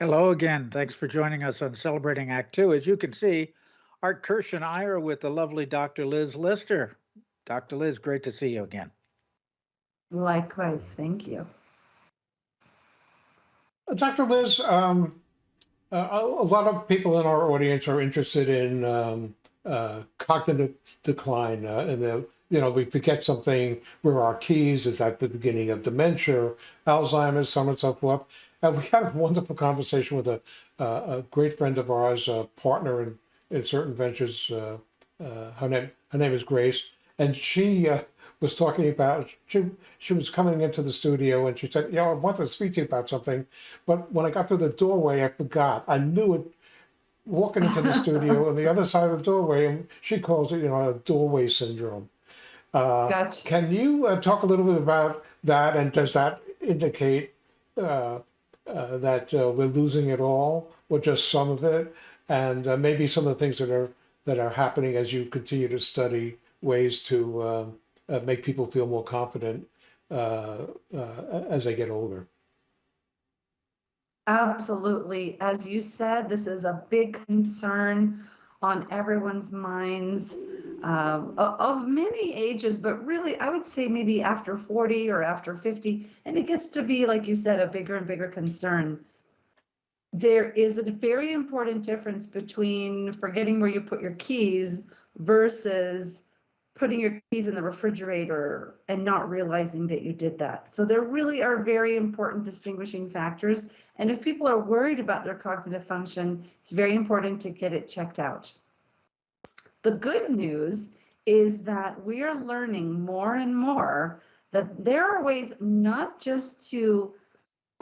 Hello again. Thanks for joining us on Celebrating Act Two. As you can see, Art Kirsch and I are with the lovely Dr. Liz Lister. Dr. Liz, great to see you again. Likewise, thank you. Uh, Dr. Liz, um, uh, a a lot of people in our audience are interested in um, uh, cognitive decline, uh, and the, you know we forget something. Where our keys is at the beginning of dementia, Alzheimer's, so on and so forth. And we had a wonderful conversation with a, uh, a great friend of ours, a partner in, in certain ventures. Uh, uh, her name her name is Grace, and she uh, was talking about she she was coming into the studio and she said, "Yeah, I want to speak to you about something," but when I got through the doorway, I forgot. I knew it walking into the studio on the other side of the doorway, and she calls it, you know, a doorway syndrome. Uh, Gotcha. can you uh, talk a little bit about that, and does that indicate uh, uh, that uh, we're losing it all, or just some of it, and uh, maybe some of the things that are that are happening as you continue to study ways to uh, uh, make people feel more confident as they get older. Absolutely. As you said, this is a big concern on everyone's minds um, of many ages, but really, I would say maybe after 40 or after 50. And it gets to be, like you said, a bigger and bigger concern. There is a very important difference between forgetting where you put your keys versus putting your keys in the refrigerator and not realizing that you did that. So there really are very important distinguishing factors. And if people are worried about their cognitive function, it's very important to get it checked out. The good news is that we are learning more and more that there are ways not just to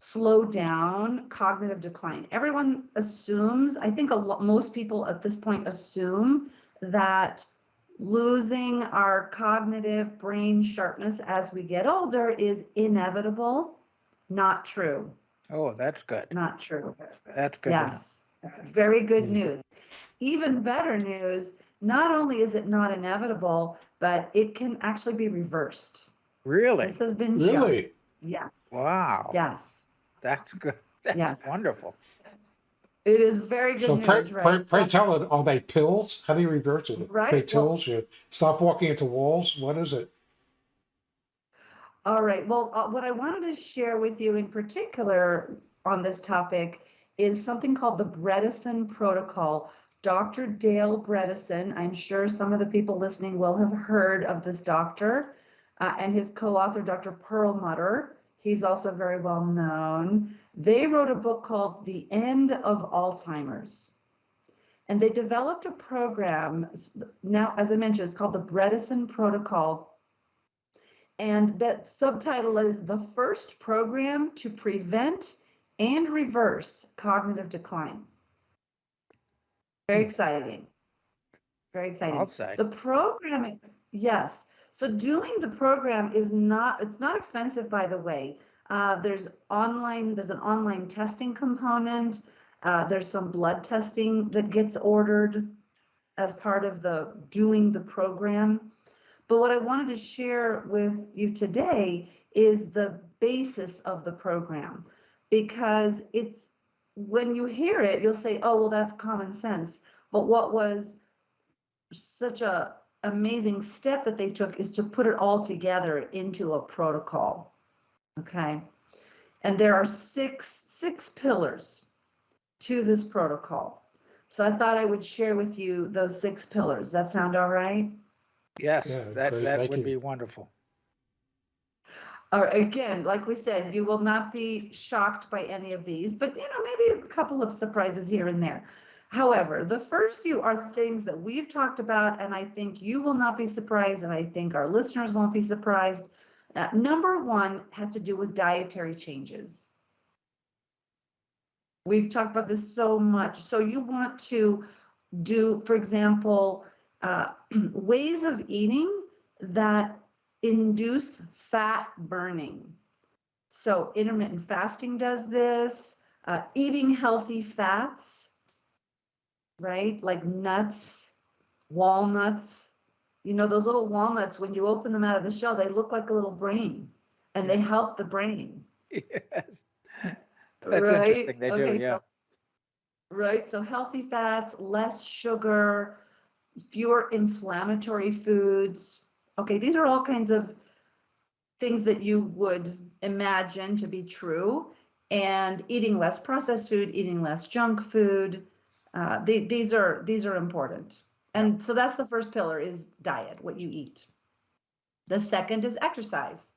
slow down cognitive decline. Everyone assumes, I think a lot, most people at this point assume that losing our cognitive brain sharpness as we get older is inevitable. Not true. Oh, that's good. Not true. That's good. Yes, that's very good Mm. news. Even better news, not only is it not inevitable, but it can actually be reversed. Really? This has been shown. Really? Yes. Wow. Yes, That's good. That's Yes. wonderful. it is very good pray, news, pray, right? pray tell it, are they pills? How do you reverse it? Right, Pray well- pills? You stop walking into walls? What is it? All right, well, uh, what I wanted to share with you in particular on this topic is something called the Bredesen Protocol. Dr. Dale Bredesen, I'm sure some of the people listening will have heard of this doctor, uh, and his co-author, Dr. Perlmutter. He's also very well known. They wrote a book called The End of Alzheimer's. And they developed a program, now, as I mentioned, it's called the Bredesen Protocol. And that subtitle is The First Program to Prevent and Reverse Cognitive Decline. Very exciting. Very exciting. I'll say. The program, yes. So doing the program is not, it's not expensive, by the way. Uh, there's online, there's an online testing component. Uh, there's some blood testing that gets ordered as part of the doing the program. But what I wanted to share with you today is the basis of the program because it's when you hear it, you'll say, oh, well, that's common sense. But what was such a amazing step that they took is to put it all together into a protocol. Okay. And there are six, six pillars to this protocol. So I thought I would share with you those six pillars. Does that sound all right? Yes, Yeah, that, great. that Thank would you. be wonderful. Or again, like we said, you will not be shocked by any of these, but you know, maybe a couple of surprises here and there. However, the first few are things that we've talked about, and I think you will not be surprised, and I think our listeners won't be surprised. Uh, number one has to do with dietary changes. We've talked about this so much. So you want to do, for example, uh, ways of eating that induce fat burning. So intermittent fasting does this, uh, eating healthy fats, right? Like nuts, walnuts. You know, those little walnuts, when you open them out of the shell, they look like a little brain and they help the brain. Yes. That's right? interesting. They do, yeah. so- Right, so healthy fats, less sugar, fewer inflammatory foods. Okay, these are all kinds of things that you would imagine to be true. And eating less processed food, eating less junk food, uh, the- these are these are important. And so that's the first pillar is diet, what you eat. The second is exercise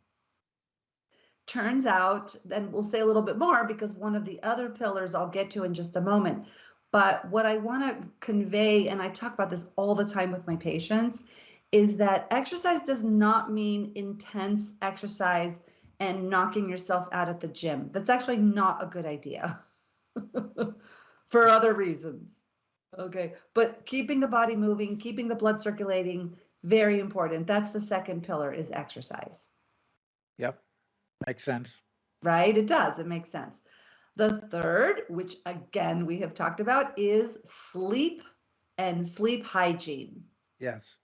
turns out, then we'll say a little bit more because one of the other pillars I'll get to in just a moment. But what I want to convey, and I talk about this all the time with my patients, is that exercise does not mean intense exercise and knocking yourself out at the gym. That's actually not a good idea for other reasons. Okay, but keeping the body moving, keeping the blood circulating, very important. That's the second pillar is exercise Yep. Makes sense. right? It does, it makes sense. The third, which again we have talked about, is sleep and sleep hygiene. Yes.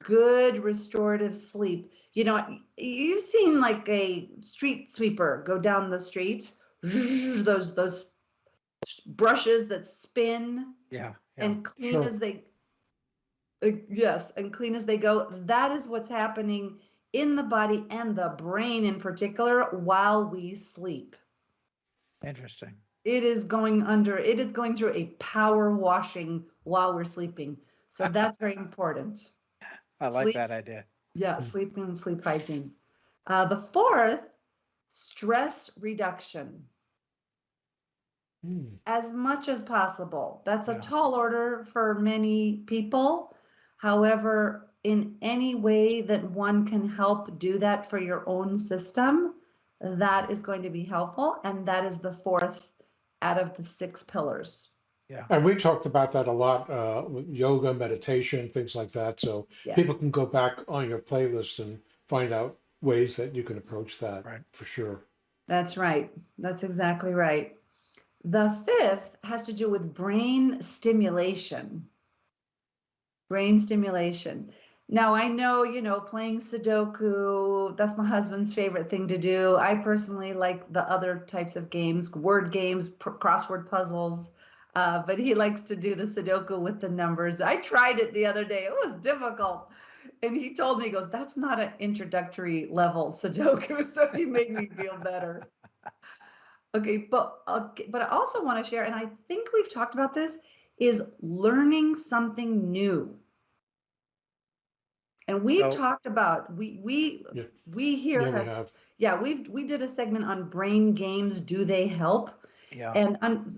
Good restorative sleep. You know, you've seen like a street sweeper go down the street, those those brushes that spin Yeah. yeah. and clean Sure. as they uh, yes and clean as they go that is what's happening in the body and the brain in particular while we sleep Interesting. it is going under it is going through a power washing while we're sleeping so that's very important I like Sleep- that idea. yeah sleeping, sleep hygiene uh, the fourth stress reduction Hmm. as much as possible. That's a tall order for many people. However, in any way that one can help do that for your own system, that is going to be helpful. And that is the fourth out of the six pillars. And we talked about that a lot, uh, with yoga, meditation, things like that. So Yeah. people can go back on your playlist and find out ways that you can approach that Right. for sure. That's right. That's exactly right. The fifth has to do with brain stimulation. Brain stimulation. Now, I know, you know, playing Sudoku, that's my husband's favorite thing to do. I personally like the other types of games, word games, pr- crossword puzzles, uh, but he likes to do the Sudoku with the numbers. I tried it the other day, it was difficult. And he told me, he goes, that's not an introductory level Sudoku. So he made me feel better. Okay, but okay, but I also want to share, and I think we've talked about this, is learning something new. And we've Oh. talked about we we Yeah. we here Yeah, we have, have. yeah we've we did a segment on brain games. Do they help? Yeah. And um,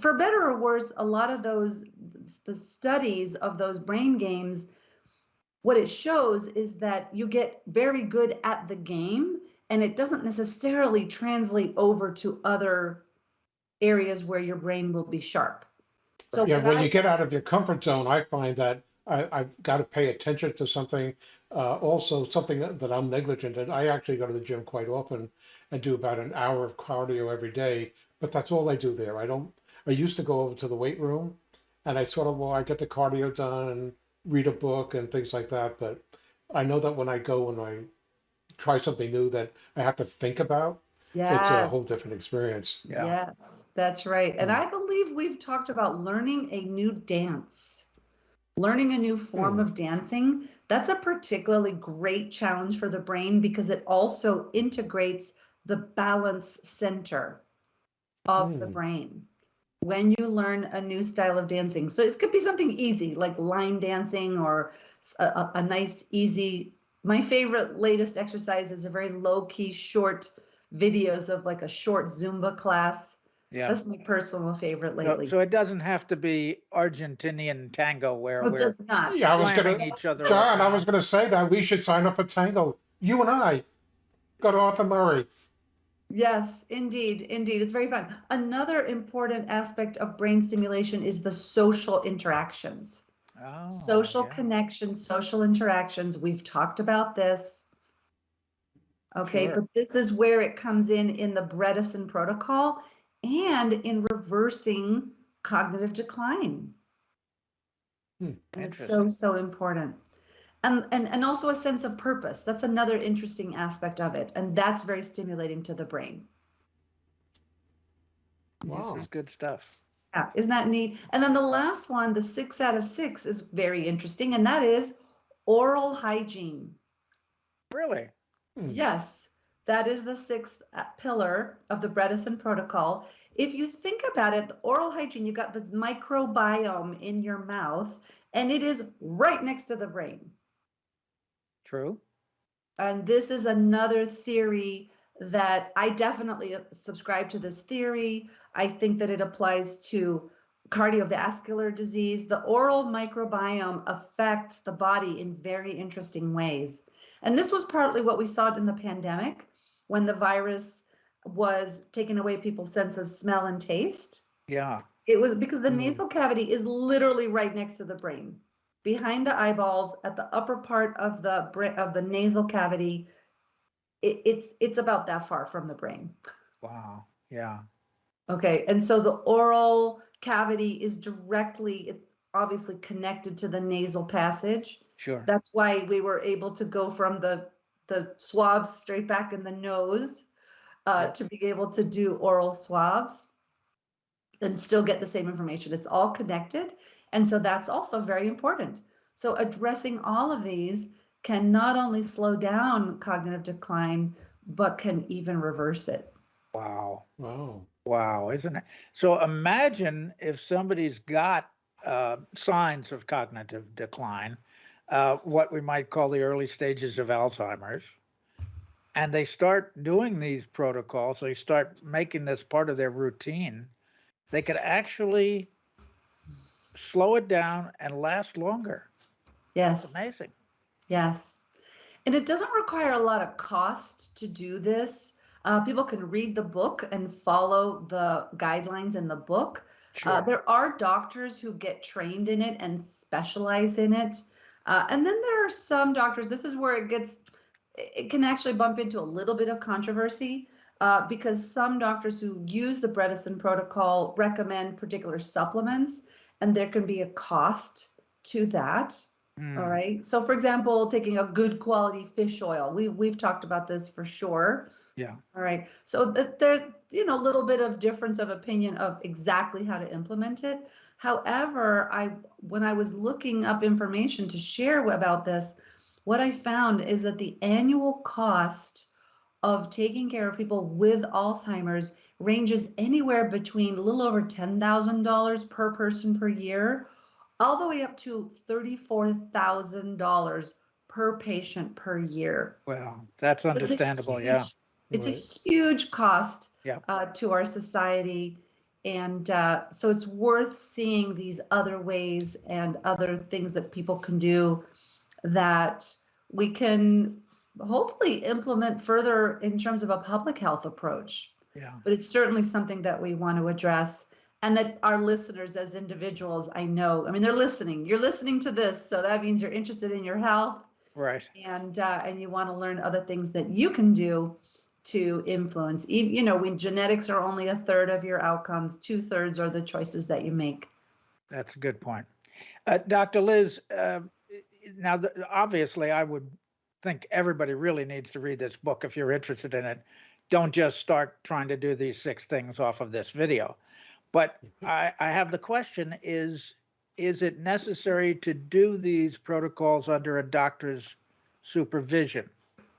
for better or worse, a lot of those the studies of those brain games, what it shows is that you get very good at the game, and it doesn't necessarily translate over to other areas where your brain will be sharp. So Yeah, when I- you get out of your comfort zone, I find that I, I've got to pay attention to something. Uh, also, something that, that I'm negligent in. I actually go to the gym quite often and do about an hour of cardio every day, but that's all I do there. I don't. I used to go over to the weight room, and I sort of well, I get the cardio done and read a book and things like that. But I know that when I go and I try something new that I have to think about, it's a whole different experience. Yeah. Yes, that's right. And Mm. I believe we've talked about learning a new dance, learning a new form Mm. of dancing. That's a particularly great challenge for the brain because it also integrates the balance center of the Mm. brain when you learn a new style of dancing. So it could be something easy like line dancing or a nice, easy. My favorite latest exercise is a very low key, short videos of like a short Zumba class. Yeah. That's my personal favorite lately. so it doesn't have to be Argentinian tango where It we're does not. Yeah, I was slamming gonna- each other. John, I was going to say that we should sign up for Tango. You and I. Go to Arthur Murray. Yes, indeed, indeed. It's very fun. Another important aspect of brain stimulation is the social interactions. Oh, social yeah. connections, social interactions. We've talked about this. Okay, Sure. but this is where it comes in in the Bredesen protocol and in reversing cognitive decline. Hmm, it's so, so important. And, and, and also a sense of purpose. That's another interesting aspect of it. And that's very stimulating to the brain. Wow. This is good stuff. Yeah, isn't that neat? And then the last one, the six out of six, is very interesting, and that is oral hygiene. Really? Hmm. Yes, that is the sixth uh, pillar of the Bredesen Protocol. If you think about it, the oral hygiene, you've got this microbiome in your mouth, and it is right next to the brain. True. And this is another theory that I definitely subscribe to this theory. I think that it applies to cardiovascular disease. The oral microbiome affects the body in very interesting ways. And this was partly what we saw in the pandemic when the virus was taking away people's sense of smell and taste. Yeah. It was because the Mm. nasal cavity is literally right next to the brain, behind the eyeballs, at the upper part of the of the nasal cavity. It, it's it's about that far from the brain. Wow. Yeah. Okay, and so the oral cavity is directly, it's obviously connected to the nasal passage. Sure. That's why we were able to go from the the swabs straight back in the nose uh, to be able to do oral swabs and still get the same information. It's all connected, and so that's also very important. So addressing all of these can not only slow down cognitive decline, but can even reverse it. Wow. Wow. Wow, isn't it? So imagine if somebody's got uh, signs of cognitive decline, uh, what we might call the early stages of Alzheimer's, and they start doing these protocols, they start making this part of their routine, they could actually slow it down and last longer. Yes. It's amazing. Yes. And it doesn't require a lot of cost to do this. Uh, people can read the book and follow the guidelines in the book. Uh, Sure. there are doctors who get trained in it and specialize in it. Uh, and then there are some doctors, this is where it gets, it can actually bump into a little bit of controversy uh, because some doctors who use the Bredesen protocol recommend particular supplements, and there can be a cost to that. Mm, All right. So for example, taking a good quality fish oil, we, we've talked about this for sure. Yeah. All right. So that there, you know, a little bit of difference of opinion of exactly how to implement it. However, I, when I was looking up information to share about this, what I found is that the annual cost of taking care of people with Alzheimer's ranges anywhere between a little over $10,000 per person per year all the way up to $34,000 per patient per year. Well, that's So it's understandable. Yeah. huge- It's a huge cost Yeah. uh, to our society. And uh, so it's worth seeing these other ways and other things that people can do that we can hopefully implement further in terms of a public health approach. Yeah. But it's certainly something that we want to address and that our listeners as individuals, I know, I mean, they're listening. You're listening to this, so that means you're interested in your health Right. and uh, and you want to learn other things that you can do to influence. You know, when genetics are only a third of your outcomes, two thirds are the choices that you make. That's a good point. Uh, Dr. Liz, uh, now, the, obviously, I would think everybody really needs to read this book if you're interested in it. Don't just start trying to do these six things off of this video. But mm-hmm. I, I have the question is, is it necessary to do these protocols under a doctor's supervision?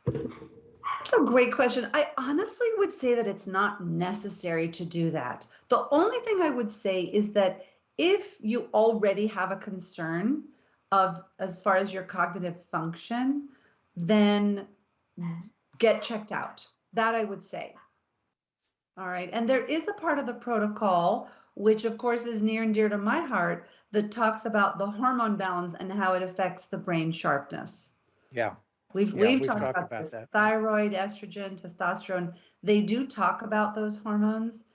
That's a great question. I honestly would say that it's not necessary to do that. The only thing I would say is that if you already have a concern of as far as your cognitive function, then get checked out. That I would say. All right. And there is a part of the protocol, which of course is near and dear to my heart, that talks about the hormone balance and how it affects the brain sharpness. Yeah. We've Yeah, we've we've talked talked about, about this. that. Thyroid, estrogen, testosterone. They do talk about those hormones,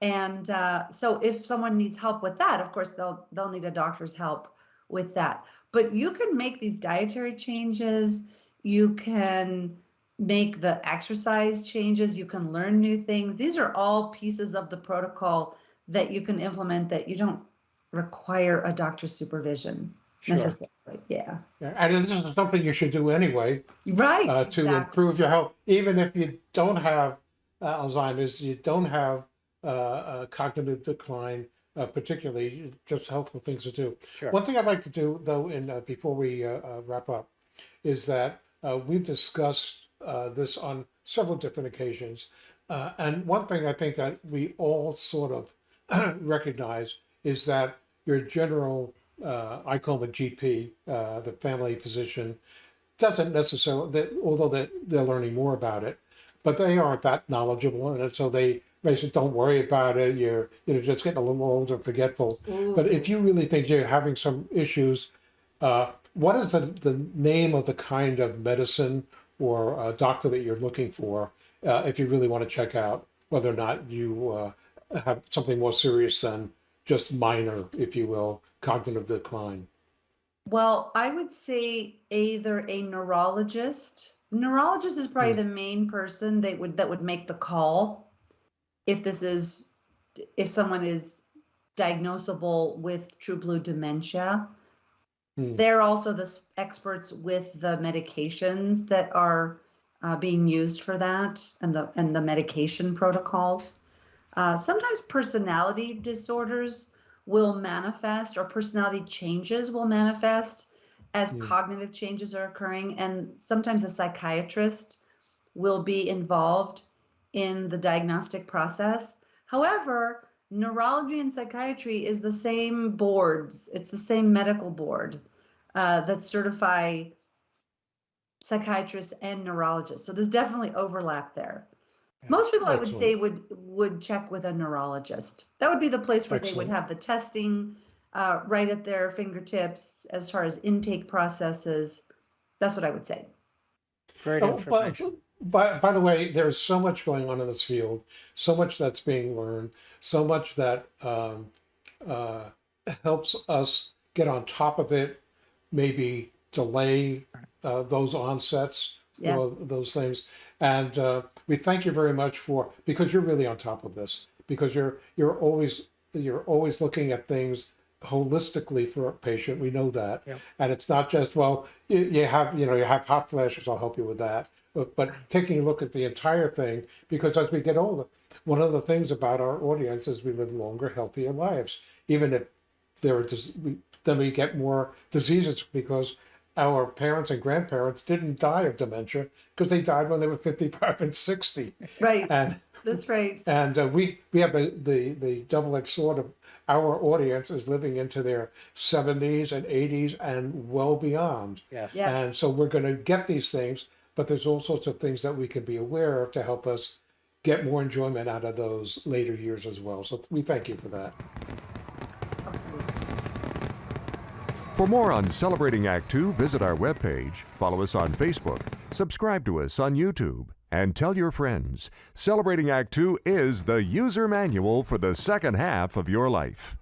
and uh, so if someone needs help with that, of course they'll they'll need a doctor's help with that. But you can make these dietary changes. You can make the exercise changes. You can learn new things. These are all pieces of the protocol that you can implement that you don't require a doctor's supervision Sure. necessarily. Yeah. Yeah, and this is something you should do anyway Right. uh, to exactly. improve your health, even if you don't have uh, Alzheimer's, you don't have uh, uh, cognitive decline, uh, particularly just helpful things to do. Sure. One thing I'd like to do, though, in uh, before we uh, uh, wrap up, is that uh, we've discussed uh, this on several different occasions, uh, and one thing I think that we all sort of recognize is that your general, uh, I call the GP, uh, the family physician, doesn't necessarily, that, although they, they're learning more about it, but they aren't that knowledgeable, and so they basically don't worry about it. You're you're just getting a little old and forgetful. But if you really think you're having some issues, uh, what is the, the name of the kind of medicine or uh, doctor that you're looking for uh, if you really want to check out whether or not you uh, have something more serious than just minor, if you will, cognitive decline? Well, I would say either a neurologist. Neurologist is probably Hmm. the main person that would that would make the call if this is if someone is diagnosable with true blue dementia. Hmm. They're also the experts with the medications that are uh, being used for that and the and the medication protocols. Uh, sometimes personality disorders will manifest or personality changes will manifest as Hmm. cognitive changes are occurring and sometimes a psychiatrist will be involved in the diagnostic process however neurology and psychiatry is the same boards. It's the same medical board uh, that certify psychiatrists and neurologists. So there's definitely overlap there. Yeah. most people i would say would would check with a neurologist. That would be the place where they would have the testing uh, right at their fingertips as far as intake processes. That's what i would say. Great Oh, but, information. By, by the way, there's so much going on in this field, so much that's being learned, so much that um, uh, helps us get on top of it, maybe delay uh, those onsets, you know, those things. And uh, we thank you very much for because you're really on top of this because you're you're always you're always looking at things holistically for a patient. We know that, Yep. and it's not just well you, you have you know you have hot flashes. I'll help you with that. But, but taking a look at the entire thing because as we get older, one of the things about our audience is we live longer, healthier lives. Even if there are we, then we get more diseases because our parents and grandparents didn't die of dementia because they died when they were 55 and 60 right. And that's right. and uh, we we have the the the double-edged sword of our audience is living into their 70s and 80s and well beyond. Yes. yes. And so we're going to get these things but there's all sorts of things that we can be aware of to help us get more enjoyment out of those later years as well so we thank you for that absolutely For more on Celebrating Act Two, visit our webpage, follow us on Facebook, subscribe to us on YouTube, and tell your friends. Celebrating Act Two is the user manual for the second half of your life.